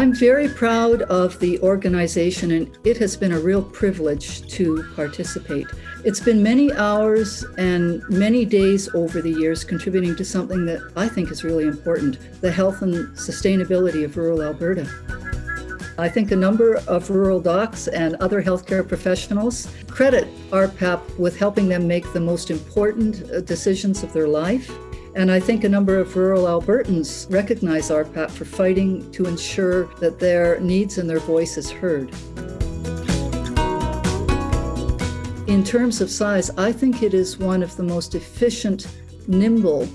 I'm very proud of the organization and it has been a real privilege to participate. It's been many hours and many days over the years contributing to something that I think is really important, the health and sustainability of rural Alberta. I think a number of rural docs and other healthcare professionals credit RPAP with helping them make the most important uh, decisions of their life and I think a number of rural Albertans recognize RPAP for fighting to ensure that their needs and their voice is heard. In terms of size, I think it is one of the most efficient, nimble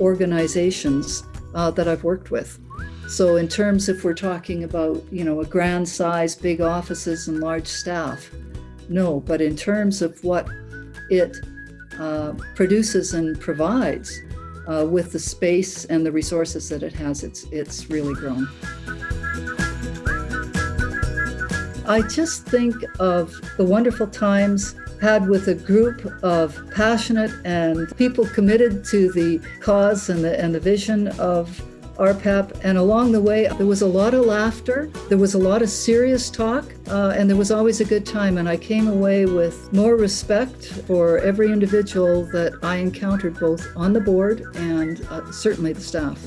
organizations uh, that I've worked with. So in terms if we're talking about, you know, a grand size, big offices and large staff, no, but in terms of what it uh, produces and provides, uh, with the space and the resources that it has, it's, it's really grown. I just think of the wonderful times had with a group of passionate and people committed to the cause and the, and the vision of RPAP. And along the way, there was a lot of laughter, there was a lot of serious talk, uh, and there was always a good time. And I came away with more respect for every individual that I encountered, both on the board and uh, certainly the staff.